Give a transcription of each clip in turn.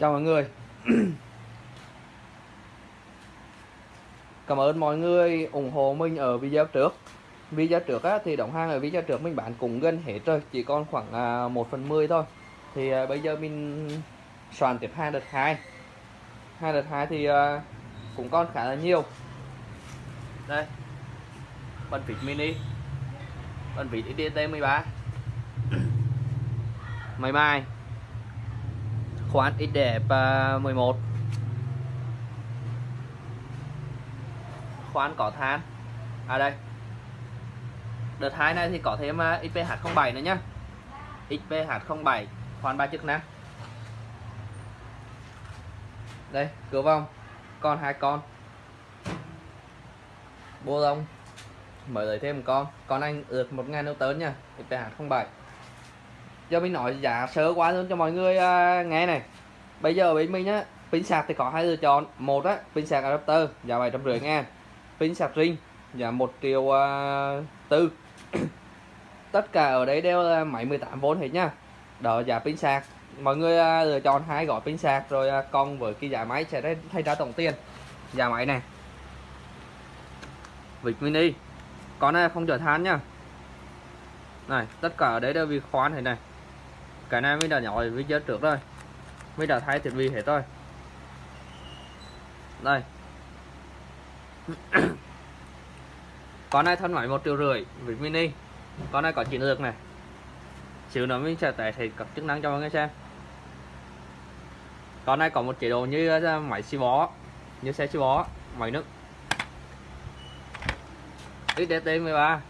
chào mọi người. Cảm ơn mọi người ủng hộ mình ở video trước. Video trước á, thì đóng hàng ở video trước mình bán cũng gần hết rồi chỉ còn khoảng à, 1 phần 10 thôi. Thì à, bây giờ mình soạn tiếp hai đợt hai. Hai đợt hai thì à, cũng còn khá là nhiều. Đây. Bàn vịt mini. Bàn vịt IDT 13 máy mai khoán ít đẹp 11 khoán có than. À đây. Đợt hai này thì có thêm à, XPH07 nữa nhá. XPH07 khoán ba chức năng. Đây, cửa vòng. Con hai con. Bô lông mở lấy thêm một con. Con anh ượt 1000 Newton nha XPH07 giờ mình nói giá sơ quá luôn cho mọi người uh, nghe này. Bây giờ bên mình á pin sạc thì có hai lựa chọn. Một á pin sạc adapter giá bảy trăm rưỡi ngàn. Pin sạc ring giá một triệu à, tư. Tất cả ở đây đều là máy 18V hết nha. Đó giá pin sạc. Mọi người uh, lựa chọn hai gói pin sạc rồi uh, con với cái giá máy sẽ thay ra tổng tiền. Giá máy này. Vịt mini con này không chở than nha. Này tất cả ở đấy đều bị khoan thế này cái này mới đã nhỏ video trước rồi mới đã thay thiết bị hết rồi đây. Con này thân máy một triệu rưỡi với mini. Con này có chiến lược này. Xíu nữa mình sẽ tải thì các chức năng cho mọi người xem. Con này có một chế độ như ờ, máy xi bó. Như xe xi bó, máy nước. XDT 13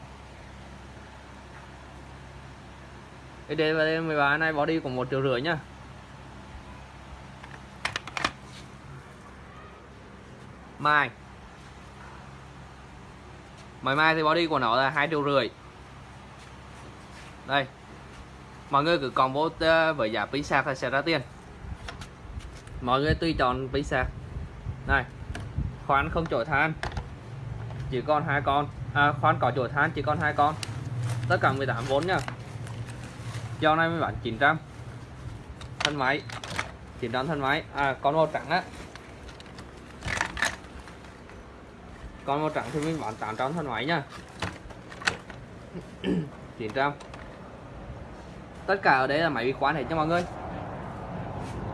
XDT 13 này bỏ đi cũng một triệu rưỡi nhá. Mai. Máy mai thì body của nó là hai triệu rưỡi. Đây. Mọi người cứ combo ờ, với giá pin sạc là sẽ ra tiền. Mọi người tùy chọn pin sạc này. Khoan không chổi than. Chỉ còn hai con. À, khoan có chổi than chỉ còn hai con. Tất cả 18V nhá dao này mới bán 900 thân máy. 900 thân máy. À con màu trắng á. Con màu trắng thì mình bán 800 thân máy nha. 900 tất cả ở đây là máy vi khoán hết cho mọi người.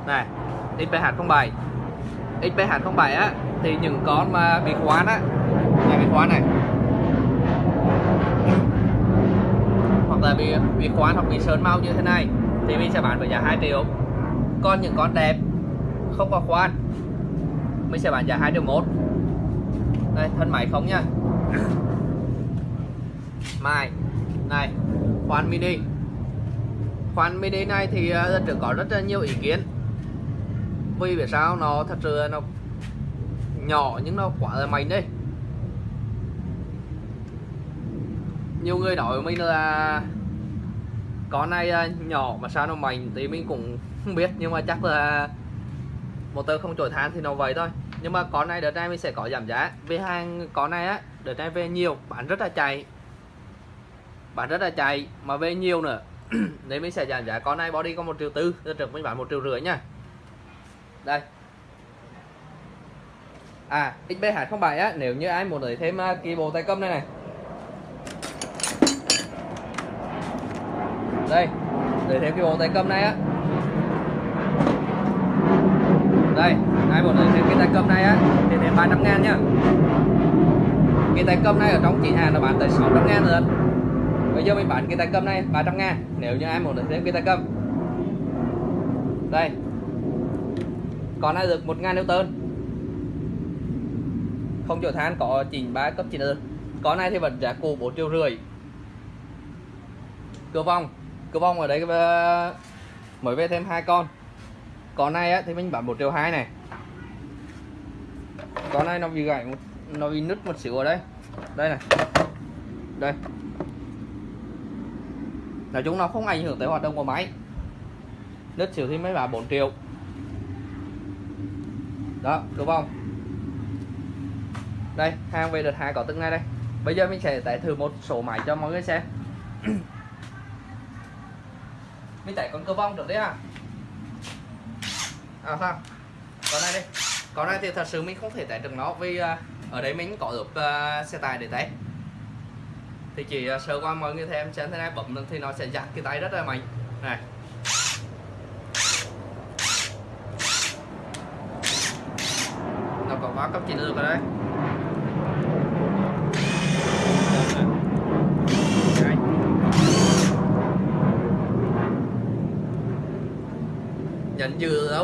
Này XPH07 XPH07 á, thì những con mà bị khoán á, nhà bị khoán này bị bị khoan hoặc bị sơn mau như thế này, thì mình sẽ bán với giá 2 triệu. Còn những con đẹp, không có khoan, mình sẽ bán giá 2 triệu một. Đây, thân máy không nha mai này, khoan mini. Khoan mini này thì à, trước có rất là nhiều ý kiến. Vì vì sao nó thật sự nó nhỏ nhưng nó quá là mạnh đấy. Nhiều người nói với mình là con này à, nhỏ mà sao nó mạnh thì mình cũng không biết nhưng mà chắc là motor không trổi than thì nó vậy thôi. Nhưng mà con này đợt này mình sẽ có giảm giá. Về hàng con này á đợt này về nhiều bán rất là chạy. Bán rất là chạy mà về nhiều nữa. Nên mình sẽ giảm giá. Con này body có một triệu tư đợt trước mình bán một triệu rưỡi nha. Đây. À XB207 á nếu như ai muốn lấy thêm uh, kỳ bộ tay cầm này này. Đây để thêm cái bộ tay cầm này á. Đây ai muốn lấy thêm cái tay cầm này á. Thì thêm 300 ngàn nhá cái tay cầm này ở trong chị hàng nó bán tới 600 ngàn rồi. Bây giờ mình bán cái tay cầm này 300 ngàn, nếu như ai muốn thêm cái tay cầm. Đây. Còn này được 1 ngàn Newton. Không chỗ than có chỉnh 3 cấp chỉnh ơn con này thì vẫn giá cũ 4 triệu rưỡi. Cửa vòng cửa vong ở đây mới về thêm hai con. Con này á, thì mình bán 1 triệu 2 này. Con này nó bị gãy một nó bị nứt một xíu ở đây. Đây này. Đây. Nói chung nó không ảnh hưởng tới hoạt động của máy. Nứt xíu thì mới bán 4 triệu. Đó đúng không đây hàng về đợt hai có từng này đây. Bây giờ mình sẽ tải thử một số máy cho mọi người xem. mình tải con cơ vong được đấy à? À không con này đi. Con này thì thật sự mình không thể tải được nó vì à, ở đây mình có được uh, à, xe tải để tải. Thì chỉ à, uh, sơ qua mọi người thêm xem thế này bấm thì nó sẽ giặt cái tay rất là mạnh. Này. Nó có quá cấp chiến lược rồi đây Đây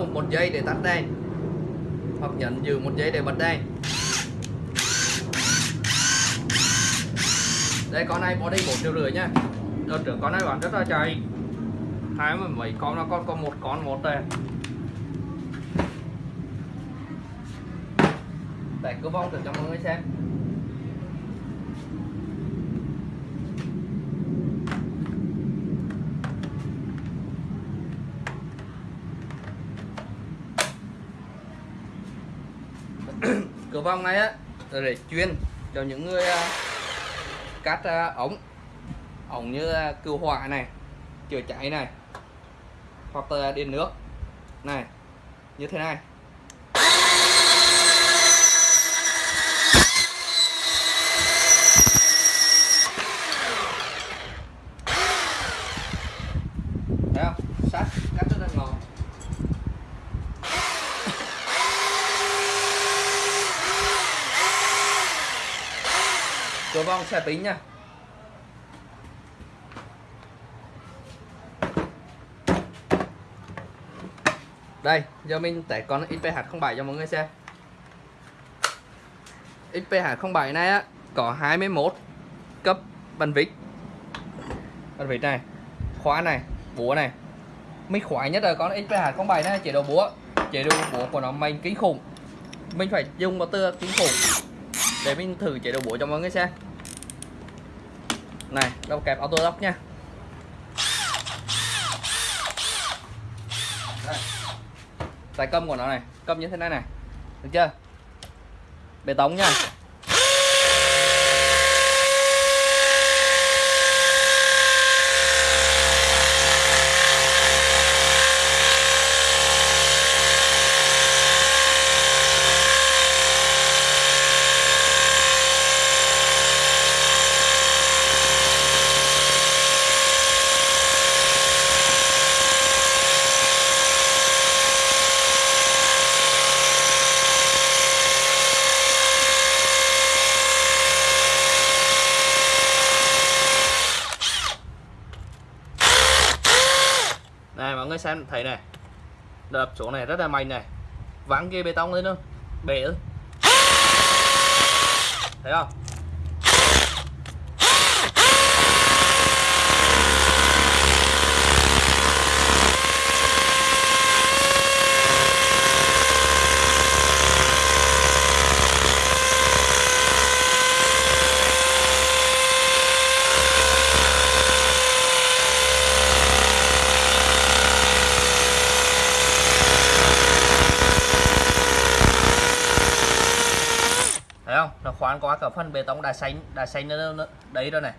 nhấn một giây để tắt đèn hoặc nhấn giữ một giây để bật đèn đây, con này body bốn triệu rưỡi nha. Đợt trước con này bán rất là chạy. Hai mươi mấy con nó con có một con một đây để cứ vong thử cho mọi người xem cửa vòng này á để chuyên cho những người uh, cắt uh, ống ống như uh, cứu hỏa này chữa cháy này hoặc là điện nước này như thế này thấy không sắt cắt rất là ngon con xe tính nha. Đây, giờ mình tải con XPH07 cho mọi người xem. XPH07 này á, có 21 cấp bàn vít bàn vít này, khóa này, búa này. Mình khoái nhất là con XPH07 này, chế độ búa. Chế độ búa của nó mạnh kinh khủng. Mình phải dùng một từ kinh khủng để mình thử chế độ búa cho mọi người xem này, đâu kẹp auto lock nha đây. tay cầm của nó này cầm như thế này này, được chưa bê tống nha này, mọi người xem, thấy này. Đập chỗ này rất là mạnh này. Vắng kia bê tông lên luôn bể thấy không thấy không nó qua cả phần bê tông đã xanh đã xanh nó, nó đấy rồi này.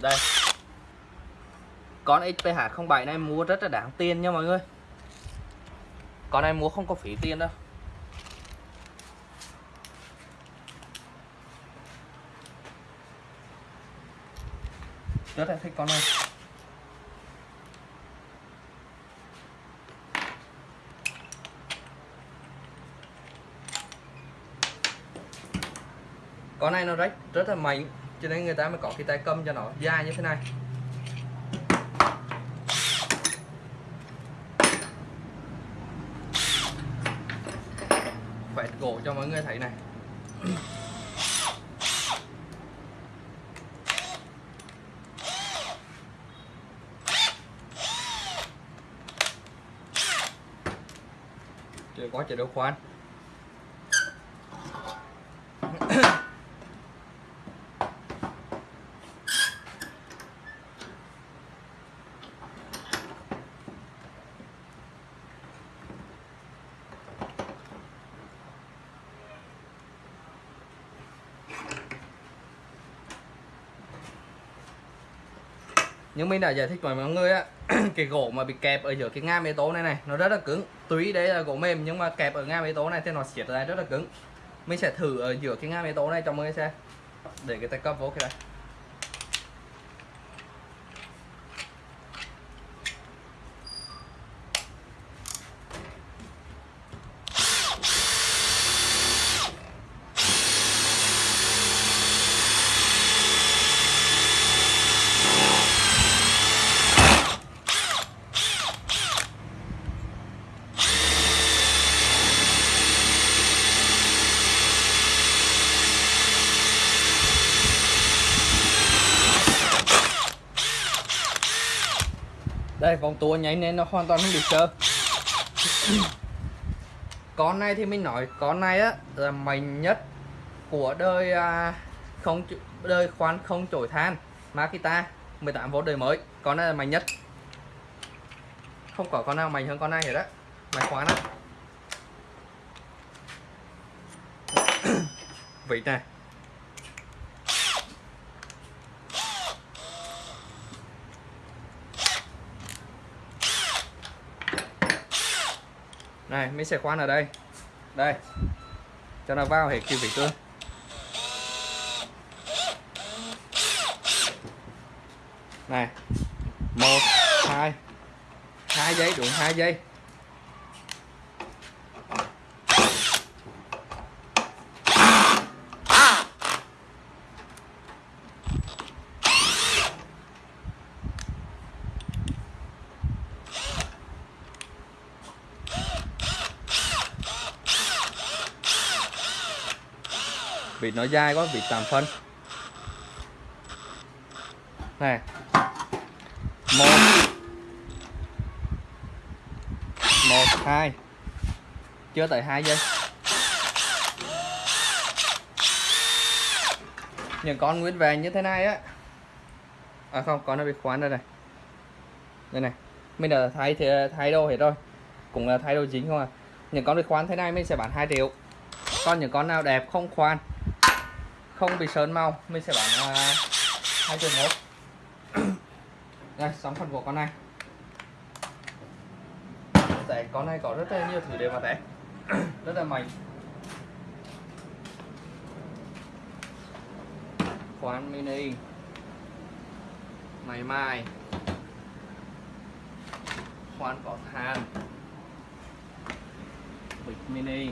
Đây. Con XPH07 này mua rất là đáng tiền nha mọi người. Con này mua không có phí tiền đâu. Rất là thích con này con này nó rất rất là mạnh, cho nên người ta mới có cái tay cầm cho nó dài như thế này. Quẹt gỗ cho mọi người thấy này. Chế độ khoan nhưng mình đã giải thích với mọi người á, cái gỗ mà bị kẹp ở giữa cái ngam bê tố này này, nó rất là cứng. Tuy đấy là gỗ mềm nhưng mà kẹp ở ngam bê tố này thì nó siết ra rất là cứng. Mình sẽ thử ở giữa cái ngam bê tố này cho mọi người xem. Để cái tay cấp vô cái này. Con tua nháy nên nó hoàn toàn không bị sơ con này thì mình nói con này á là mạnh nhất của đời à, không đời khoan không chổi than. Makita 18V đời mới con này là mạnh nhất. Không có con nào mạnh hơn con này hết á mày khoan á vị này này, mấy xe khoan ở đây. Đây. Cho nó vào hệ kim vị tương này. Một, hai. Hai giây, đúng, hai giây. Vịt nó dai quá vịt tạm phân. Này. Một. Một, hai. Chưa tới hai giây. Những con nguyên vàng như thế này á. À không, con nó bị khoán đây này. Đây này. Mình đã thay thì thay đồ hết rồi. Cũng là thay đồ chính không à những con bị khoán thế này mình sẽ bán 2 triệu. Còn những con nào đẹp không khoan không bị sơn màu mình sẽ bán à, hai triệu một đây xong phần của con này. Tại con này có rất là nhiều thứ để mà té. Rất là mạnh. Khoan mini. Máy mai khoan có than. Bịch mini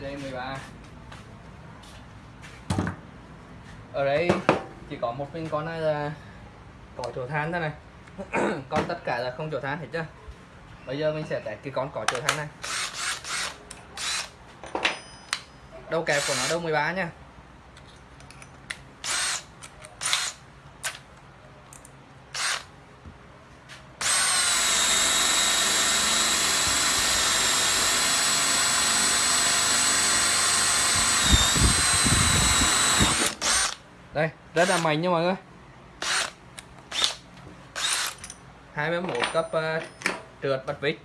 đây 13 ở đây chỉ có một mình con này là có chỗ than thôi này. Con tất cả là không chỗ than hết chưa bây giờ mình sẽ test cái con có chỗ than này. Đầu kẹp của nó đâu 13 nha. Đây rất là mạnh nha mọi người. 21 cấp uh, trượt bật vít.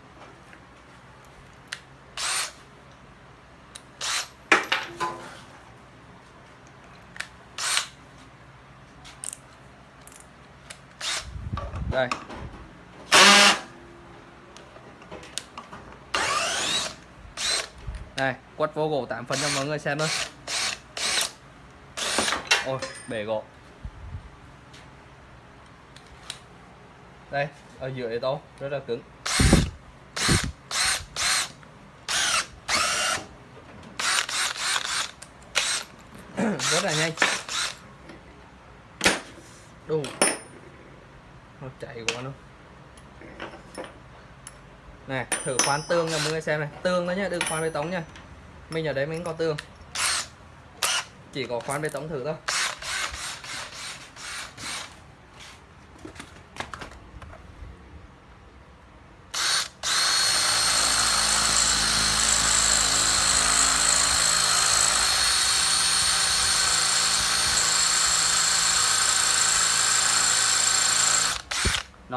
Đây. Đây quất vô gỗ 8 phần cho mọi người xem thôi ôi, bể gỗ đây, ở giữa đây tô rất là cứng. Rất là nhanh. Đủ. Nó chạy quá luôn. Này, thử khoan tương cho mọi người xem này. Tương đó nhá, đừng khoan bê tông nha. Mình ở đấy mình có tương. Chỉ có khoan bê tông thử thôi.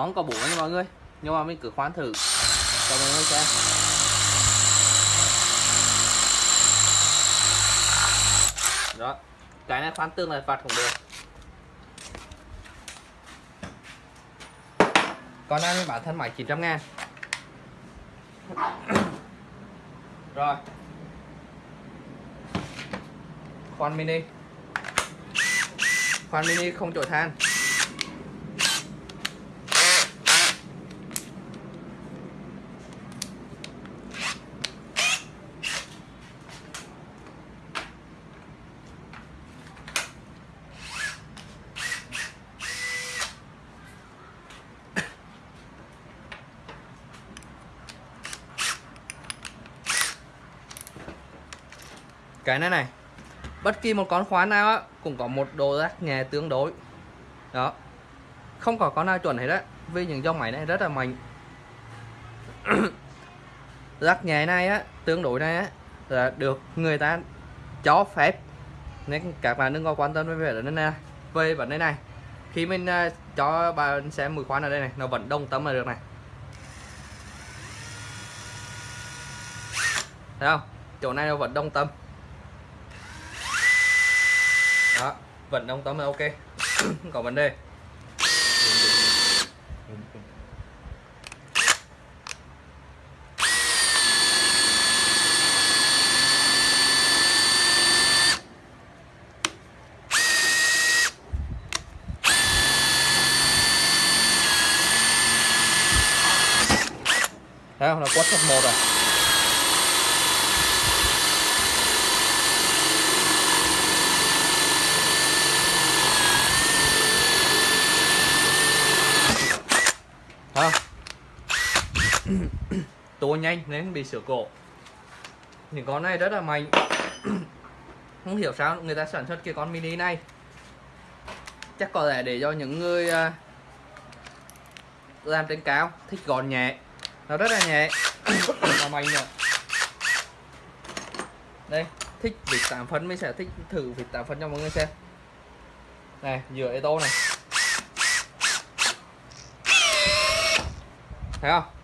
nó không có bổ nha mọi người. Nhưng mà mình cứ khoan thử. Cho mọi người xem. Đó. Cái này khoan tương là phạt cũng được. Con này mình bán thân máy 900 ngàn. Rồi. Khoan mini. Khoan mini không trổi than. Cái này này. Bất kỳ một con khóa nào á cũng có một độ rác nhẹ tương đối. Đó. Không có con nào chuẩn hết á vì những dòng máy này rất là mạnh. Rác nhẹ này á tương đối này á là được người ta cho phép. Nên các bạn đừng có quan tâm về vấn đề này về vấn đề này khi mình uh, cho bạn xem mùi khoan ở đây này nó vẫn đồng tâm là được này. Thấy không? Chỗ này nó vẫn đồng tâm. Vận ông tâm là ok. Không có vấn đề. Thấy không? Nó quất thật một rồi tua nhanh nên bị sửa cổ. Những con này rất là mạnh. Không hiểu sao người ta sản xuất cái con mini này. Chắc có lẽ để cho những người à, làm trên cao thích gọn nhẹ. Nó rất là nhẹ. Và mạnh rồi đây, thích vịt tạm phân. Mới sẽ thích thử vịt tạm phân cho mọi người xem. Này giữa ô tô này. Thấy không?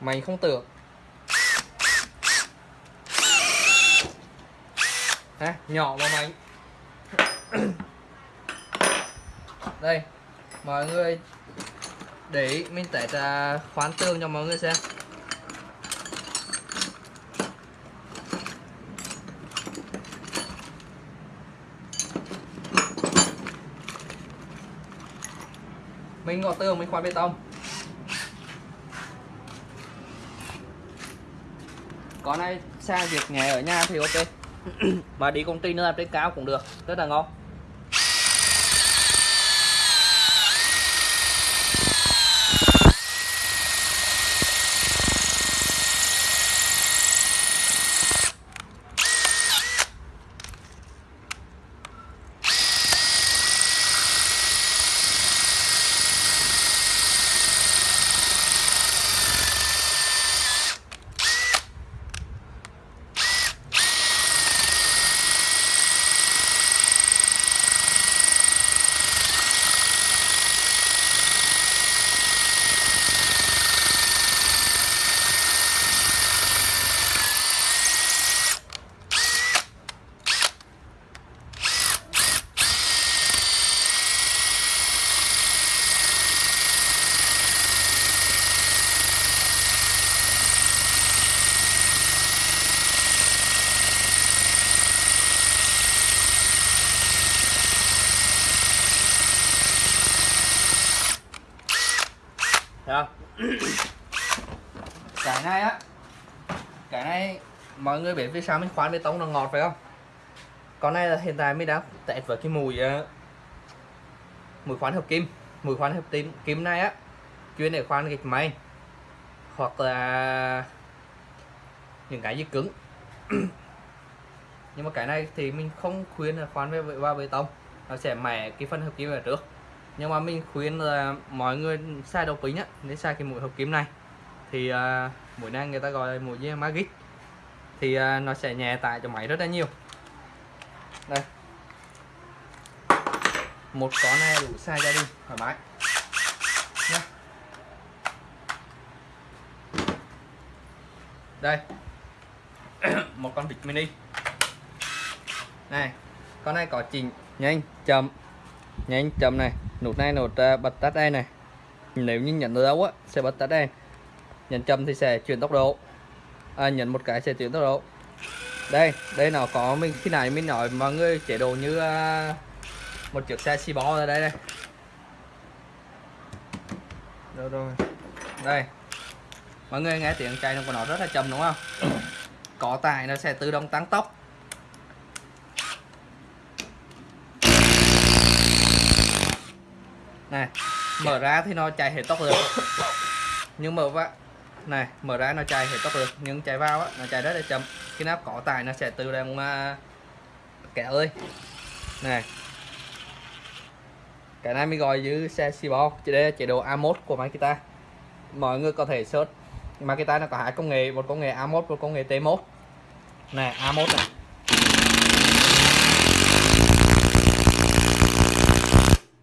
Mày không tưởng. Ha nhỏ mà mày. Đây mọi người để ý, mình tải ra khoán tương cho mọi người xem. Mình ngọt tường mình khoán bê tông. Con này sang việc nghề ở nhà thì ok. Mà đi công ty nữa làm trên cao cũng được. Rất là ngon Được cái này á. Cái này Mọi người biết vì sao mình khoan bê tông nó ngọt phải không? Con này là hiện tại mình đang tẹt với cái mùi uh, Mùi khoan hợp kim Mùi khoan hợp kim, kim này á Chuyên để khoan gạch máy Hoặc là Những cái gì cứng. Nhưng mà cái này thì mình không khuyên là khoan vào bê tông. Nó sẽ mẻ cái phần hợp kim ở trước. Nhưng mà mình khuyên là mọi người xài đầu kính á nên xài cái mũi hợp kim này thì à, uh, mũi này người ta gọi là mũi magic. Thì uh, nó sẽ nhẹ tải cho máy rất là nhiều. Đây. Một con này đủ size gia đình thoải mái. Nhé đây. Một con vịt mini. Này con này có chỉnh nhanh chậm. Nhanh chậm này. Nút này nút uh, à, bật tắt đây này. Nếu như nhận được đâu á sẽ bật tắt đây nhấn chậm thì sẽ chuyển tốc độ. À, nhấn một cái sẽ chuyển tốc độ. Đây đây nó có mình khi này mình nói mọi người chế độ như uh, một chiếc xe xi bó ở đây đây đâu rồi. Đây. Mọi người nghe tiếng chạy của nó rất là chậm đúng không? Có tải nó sẽ tự động tăng tốc. Này mở ra thì nó chạy hết tốc rồi. Nhưng mở vào này mở ra nó chạy hết tốc được nhưng chạy vào á nó chạy rất là chậm. Khi nào có tải nó sẽ tự động à, uh, kéo ơi. Này. Cái này mới gọi dưới xe xì bò đây là chế độ A1 của Makita. Mọi người có thể search. Makita nó có hai công nghệ một công nghệ A1 một công nghệ T1 này A1 này.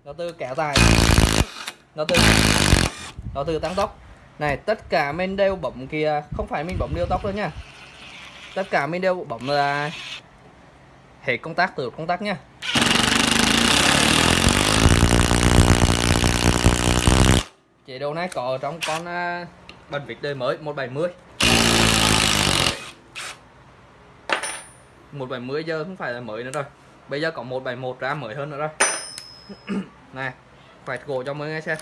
Nó từ kéo dài nó từ nó từ tăng tốc này tất cả men đều bấm kia. Không phải mình bấm điều tóc đâu nha. Tất cả men đều bấm là hệ công tác từ công tác nha. Chế độ này có trong con à, uh, bần vịt đời mới 170 170 giờ không phải là mới nữa rồi. Bây giờ có 171 ra mới hơn nữa rồi. Này phải gỗ cho mọi người xem.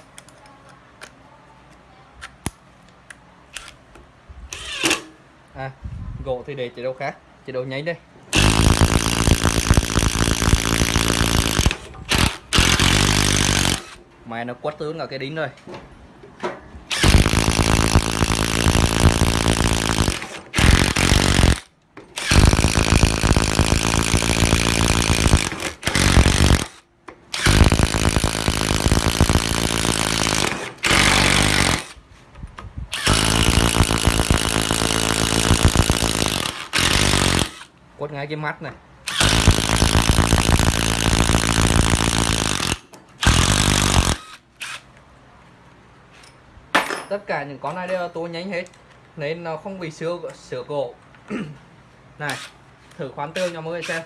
À gỗ thì để chế độ khác. Chế độ nháy đây. Mày nó quất tướng cả cái đính rồi. Hai cái mắt này. Tất cả những con này đều là tôi nhánh hết, nên nó không bị sửa sửa gỗ này, thử khoán tương cho mọi người xem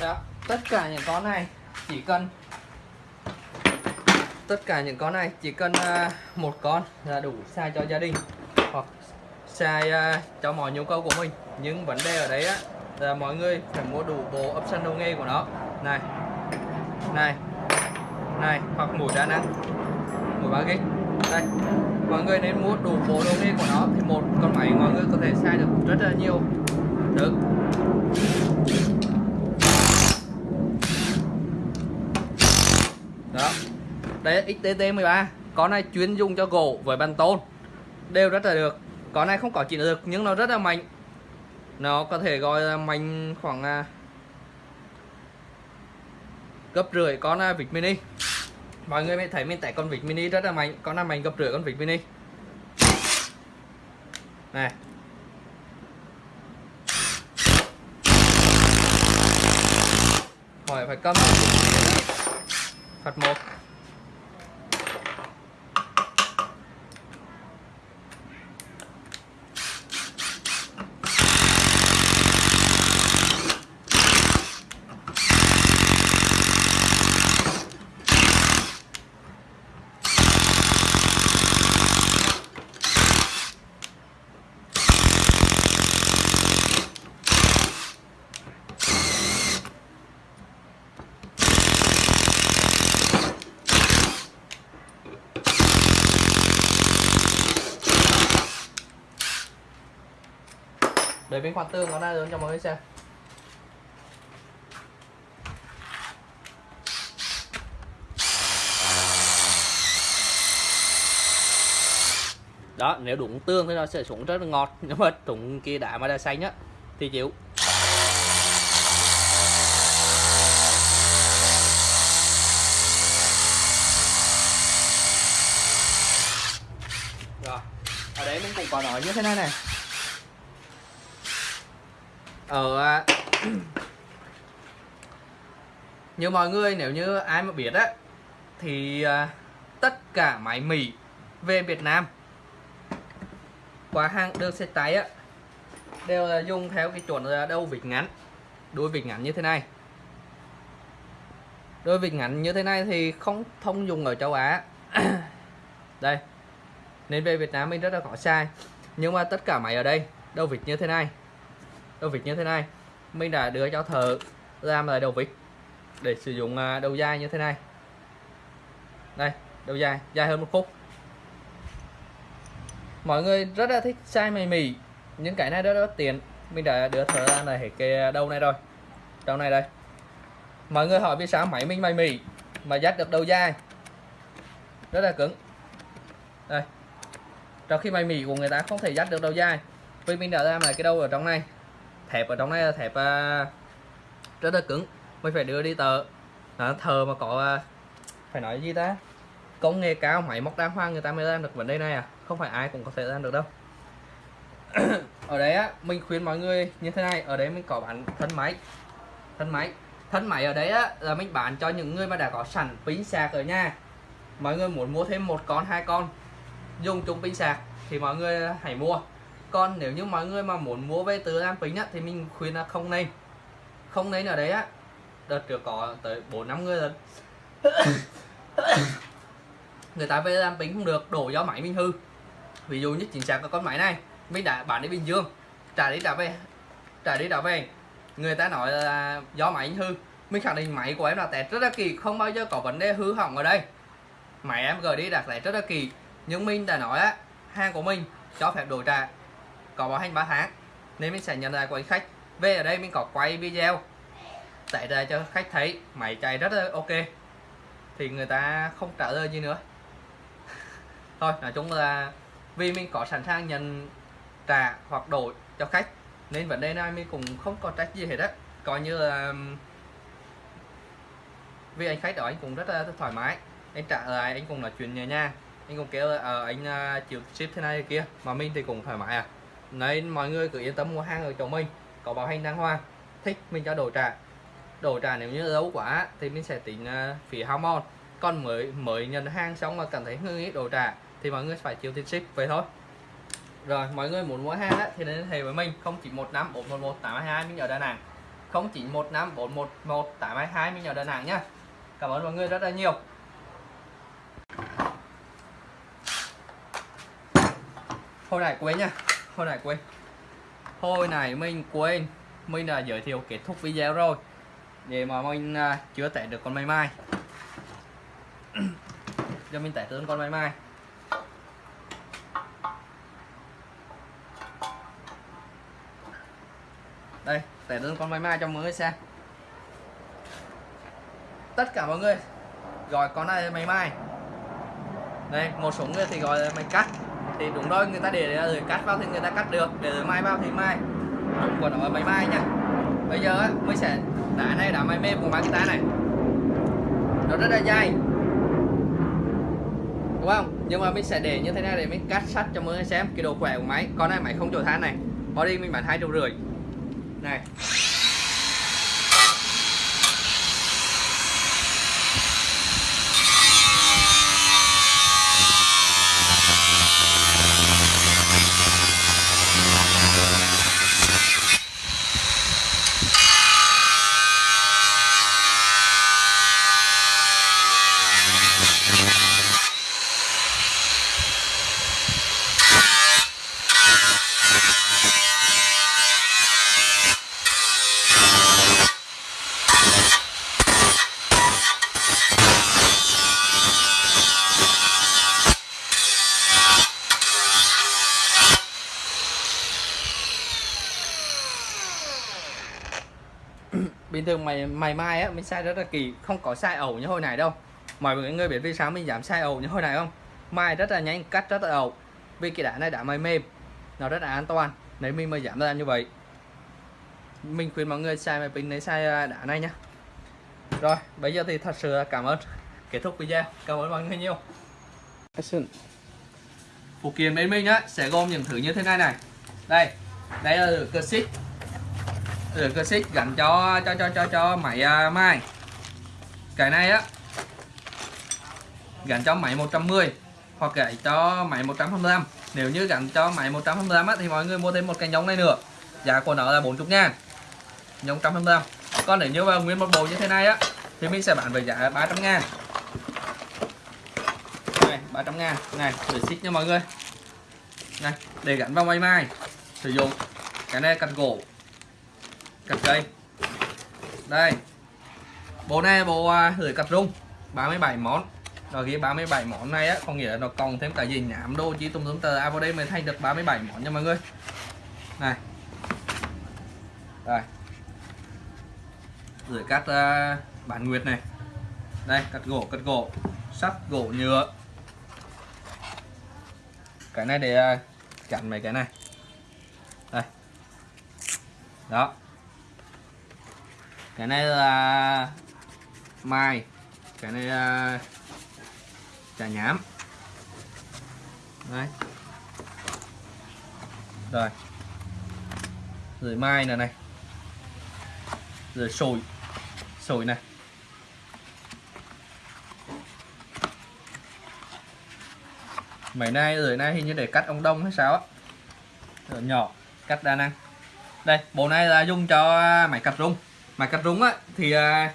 Đó, tất cả những con này, chỉ cần tất cả những con này, chỉ cần à, một con là đủ xài cho gia đình, hoặc xài cho mọi nhu cầu của mình. Nhưng vấn đề ở đấy á, là mọi người phải mua đủ bộ option đầu nghề của nó. Này này này, hoặc mũi đa năng mũi ba gig đây, mọi người nên mua đủ bộ đầu nghề của nó. Thì một con máy mọi người có thể xài được rất là nhiều. Được đó đây XTT13 con này chuyên dùng cho gỗ với bàn tôn. Đều rất là được. Con này không có chỉnh được, nhưng nó rất là mạnh. Nó có thể gọi là mạnh khoảng à, gấp rưỡi con à, vịt mini. Mọi người mới thấy mình tải con vịt mini rất là mạnh. Con này mạnh gấp rưỡi con vịt mini. Này. Hỏi phải cầm. Phạt một. Để bên khoan tương nó ra lớn cho mọi người xem. Đó, nếu đụng tương thì nó sẽ xuống rất là ngọt. Nhưng mà đụng kia đã mà đã xanh á, thì chịu. Rồi, ở đấy mình cũng có nói như thế này này. Ờ ở như mọi người, nếu như ai mà biết á, thì à, tất cả máy mì về Việt Nam, qua hàng đường xe tay á, đều là dùng theo cái chuẩn là đầu vịt ngắn. Đuôi vịt ngắn như thế này. Đuôi vịt ngắn như thế này thì không thông dùng ở châu Á. Đây. Nên về Việt Nam mình rất là khó sai. Nhưng mà tất cả máy ở đây, đầu vịt như thế này đầu vịt như thế này. Mình đã đưa cho thợ làm lại đầu vịt để sử dụng à, đầu dài như thế này. Đây, đầu dài dài hơn một phút mọi người rất là thích size mày mì những cái này rất là tiền mình đã đưa thợ ra này cái đầu này rồi. Đầu này đây. Mọi người hỏi vì sao máy mình mày mì mà dắt được đầu dài? Rất là cứng. Đây. Trong khi mày mì của người ta không thể dắt được đầu dài, vì mình đã làm lại cái đầu ở trong này thẹp ở trong này là thẹp uh, rất là cứng. Mình phải đưa đi tờ. Đó, thờ mà có uh, phải nói gì ta? Công nghệ cao máy móc đa hoa người ta mới làm được vấn đề này à? Không phải ai cũng có thể làm được đâu. Ở đấy á mình khuyên mọi người như thế này. Ở đấy mình có bán thân máy. Thân máy. Thân máy ở đấy á là mình bán cho những người mà đã có sẵn pin sạc ở nhà. Mọi người muốn mua thêm một con hai con dùng chung pin sạc thì mọi người hãy mua còn nếu như mọi người mà muốn mua về từ làm bình á, thì mình khuyên là không nên. Không nên ở đấy á. Đợt trước có tới bốn, năm người rồi. Người ta về làm bình không được, đổ do máy mình hư. Ví dụ như chính xác có con máy này, mình đã bán đi bình dương, trả đi trả về, trả đi trả về. Người ta nói là do máy hư. Mình khẳng định máy của em là tẹt rất là kỳ không bao giờ có vấn đề hư hỏng ở đây. Máy em gửi đi đặt lại rất là kỳ nhưng mình đã nói á, hàng của mình cho phép đổi trả có bảo hành 3 tháng nên mình sẽ nhận lại của khách. Về ở đây mình có quay video tải ra cho khách thấy máy chạy rất là ok. Thì người ta không trả lời gì nữa. Thôi nói chung là vì mình có sẵn sàng nhận trả hoặc đổi cho khách nên vấn đề này mình cũng không có trách gì hết á. Coi như là vì anh khách đó anh cũng rất là thoải mái. Anh trả lại anh cũng nói chuyện nhẹ nha anh cũng kêu là uh, anh uh, chịu ship thế này thế kia. Mà mình thì cũng thoải mái à nên mọi người cứ yên tâm mua hàng ở chỗ mình. Có bảo hành đàng hoàng thích mình cho đổi trả đổi trả nếu như lâu quá thì mình sẽ tính uh, phí hormone còn mới mới nhận hàng xong mà cảm thấy hơi ít đổi trả thì mọi người phải chịu tiền ship vậy thôi. Rồi mọi người muốn mua hàng á, thì liên hệ với mình. 0915 411 822 mình ở Đà Nẵng. 0915 411 822 mình ở Đà Nẵng nhá. Cảm ơn mọi người rất là nhiều. Thôi này quên nha thôi này quên thôi này mình quên mình đã giới thiệu kết thúc video rồi. Để mà mình à, chưa test được con máy mai. Cho mình test tướng con máy mai. Đây test tướng con máy mai cho mọi người xem. Tất cả mọi người gọi con này là máy mai. Đây, một số người thì gọi là máy cắt thì đúng rồi, người ta để rồi cắt vào thì người ta cắt được, để rồi mai vào thì mai. Đúng của nó là mai nha bây giờ á, mới sẽ đá này, đá mai mềm của máy guitar này. Nó rất là dai. Đúng không? Nhưng mà mình sẽ để như thế này để mình cắt sắt cho mọi người xem cái độ khỏe của máy. Con này, máy không chỗ than này. Body mình bán hai triệu rưỡi. Này. Bình mày mày mai á, mình sai rất là kỳ, không có sai ẩu như hồi này đâu. Mọi người biết vì sao mình giảm sai ẩu như hồi này không? Mai rất là nhanh, cắt rất là ẩu. Vì cái đá này đã mày mềm, nó rất là an toàn nếu mình mà giảm ra như vậy. Mình khuyên mọi người xài máy pin lấy xài đá này nhá. Rồi, bây giờ thì thật sự cảm ơn kết thúc video. Cảm ơn mọi người nhiều. Phụ kiện bên mình á sẽ gồm những thứ như thế này này. Đây đây là cơ xích cơ xích dành cho cho cho cho cho máy uh, mai. Cái này á gắn cho máy 110 hoặc gãy cho máy 125 nếu như gắn cho máy 125 á, thì mọi người mua thêm một cái nhông này nữa. Giá của nó là 40 ngàn. Nhông 125 còn nếu như mà nguyên một bộ như thế này á thì mình sẽ bán với giá 300 ngàn. Này 300 ngàn. Này để xích nha mọi người. Này để gắn vào máy mai sử dụng. Cái này cắt gỗ cắt cây đây. Bộ này bộ à, gửi cắt rung. 37 món. Rồi cái 37 món này á có nghĩa là nó còn thêm cả gì nhảm đô chỉ tùm tùm tờ. À vào đây mới thành được 37 món nha mọi người. Này. Đây gửi cắt uh, bản nguyệt này. Đây cắt gỗ cắt gỗ. Sắt gỗ nhựa. Cái này để uh, chặn mấy cái này. Đây. Đó cái này là mai cái này là chả nhám. Đấy. Rồi. Rồi mai này này. Rồi sồi. Sồi này. Mấy nay rồi nay hình như để cắt ông đông hay sao á. Rồi nhỏ, cắt đa năng. Đây, bộ này là dùng cho máy cắt rung mà cắt rúng á thì à,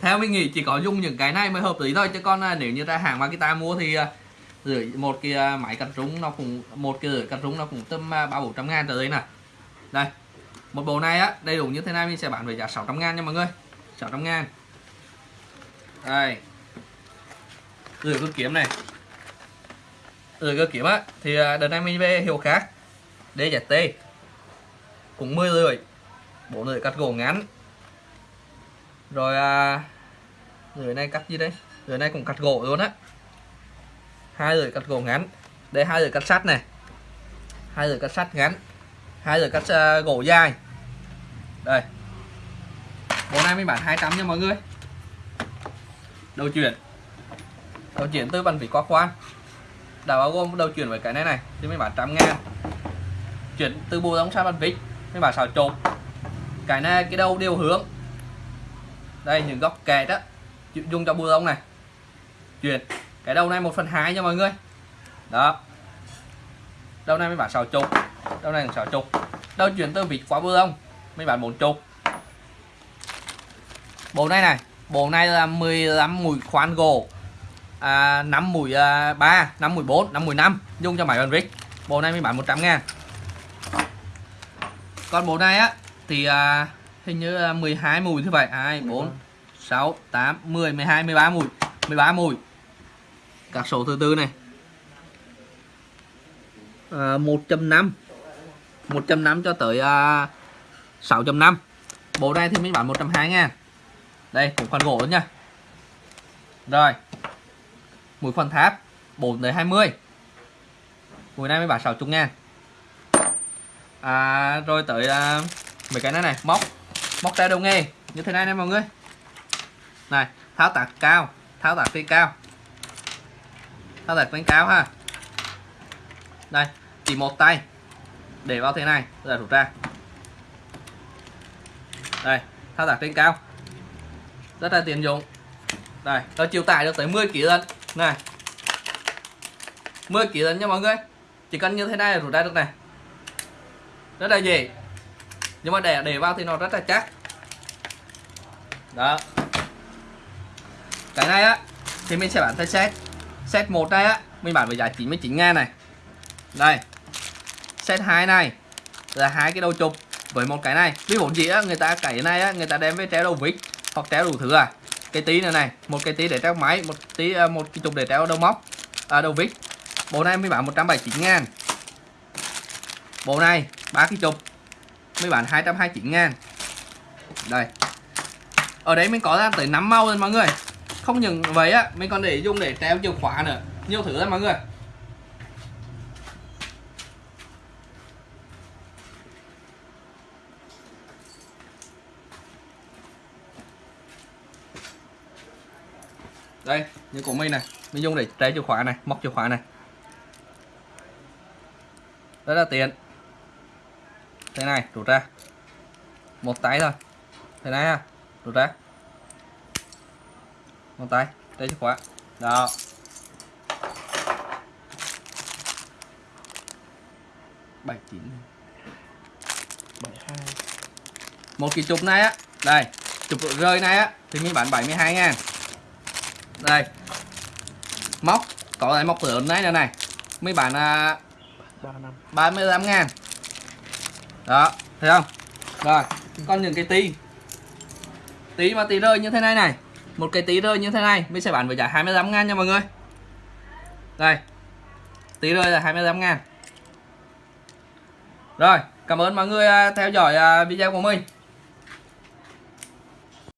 theo mình nghĩ chỉ có dùng những cái này mới hợp lý thôi. Chứ còn à, nếu như ra hàng Makita mua thì à, gửi một cái à, máy cắt rúng nó cũng một cái gửi cắt rúng nó cũng tầm à, ba bốn trăm ngàn trở lên nè. Đây một bộ này á đầy đủ như thế này mình sẽ bán với giá 600 ngàn nha mọi người. 600 ngàn. Đây. Gửi cơ kiếm này. Gửi cơ kiếm á thì đợt này mình về hiệu khác. DZT cũng 10 lưỡi bộ lưỡi cắt gỗ ngắn rồi à, lưỡi này cắt gì đây? Người này cũng cắt gỗ luôn á. Hai lưỡi cắt gỗ ngắn. Đây hai lưỡi cắt sắt này. Hai lưỡi cắt sắt ngắn. Hai lưỡi cắt uh, gỗ dài. Đây. Bộ này mình bán 200 nha mọi người. Đầu chuyển. Đầu chuyển từ bàn vỉ qua khoan đã bao gồm đầu chuyển với cái này này thì mình bán trăm ngàn. Chuyển từ bù đóng sang bàn vít mình bán xào trộn cái này cái đầu đều hướng đây những góc kẹt đó. Dùng cho bù lông này. Chuyển. Cái đầu này một phần hai nha mọi người. Đó. Đầu này mới bán sáu chục. Đầu này sáu chục. Đầu chuyển từ vịt qua bù lông. Mới bán bốn chục. Bộ này này. Bộ này là 15 mũi khoan gỗ. À, 5 mũi à, 3 5 mũi 4 5 mũi 5 dùng cho máy bàn vít bộ này mới bán 100 ngàn. Còn bộ này á thì à, hình như là 12 mùi thứ vậy. 2 4 6 8 10 12 13 mùi. 13 mùi. Các số thứ tư này. À, 1.5 1.5 cho tới à, 6.5 bộ này thì mình bán 120 ngàn. Đây cũng phần gỗ nha. Rồi. Mũi phần tháp 4 tới 20 mũi này mới bán 60 ngàn. À, rồi tới à, mấy cái này này móc móc tay đầu nghề. Như thế này nè mọi người. Này, tháo tạc cao. Tháo tạc trên cao. Tháo tạc lên cao ha. Đây, chỉ một tay. Để vào thế này rồi rút ra. Đây, tháo tạc trên cao. Rất là tiện dụng. Đây nó chịu tải được tới 10 kg lần này. 10 kg lần nha mọi người. Chỉ cần như thế này là rút ra được này. Rất là dễ nhưng mà để để vào thì nó rất là chắc. Đó. Cái này á thì mình sẽ bán theo set. Set một này á mình bán với giá 99 ngàn này. Đây. Set 2 này là hai cái đầu chụp với một cái này. Ví dụ gì á người ta cái này á người ta đem với treo đầu vít hoặc treo đủ thứ à. Cái tí này này một cái tí để treo máy một tí à, một cái chụp để treo đầu móc à, đầu vít. Bộ này mới bán 179 ngàn. Bộ này ba cái chụp mấy bạn 229 ngàn đây. Ở đấy mình có ra tới 5 màu lên mọi người. Không những vậy á, mình còn để dùng để treo chìa khóa nữa. Nhiều thứ lắm mọi người. Đây, như của mình này. Mình dùng để treo chìa khóa này, móc chìa khóa này. Rất là tiện thế này rút ra. Một tay thôi. Thế này ha rút ra. Một tay trái chìa khóa. Đó. Bảy chín bảy hai. Một cái chụp này á. Đây chụp rơi này á. Thì mình bán 72 ngàn. Đây. Móc có lại móc lớn này này này. Mấy bán à, ba năm. 35 ngàn đó, thấy không? Rồi, con những cái tí. Tí mà tí rơi như thế này này. Một cái tí rơi như thế này, mình sẽ bán với giá 25 ngàn nha mọi người. Đây, tí rơi là 25 ngàn. Rồi, cảm ơn mọi người à, theo dõi à, video của mình.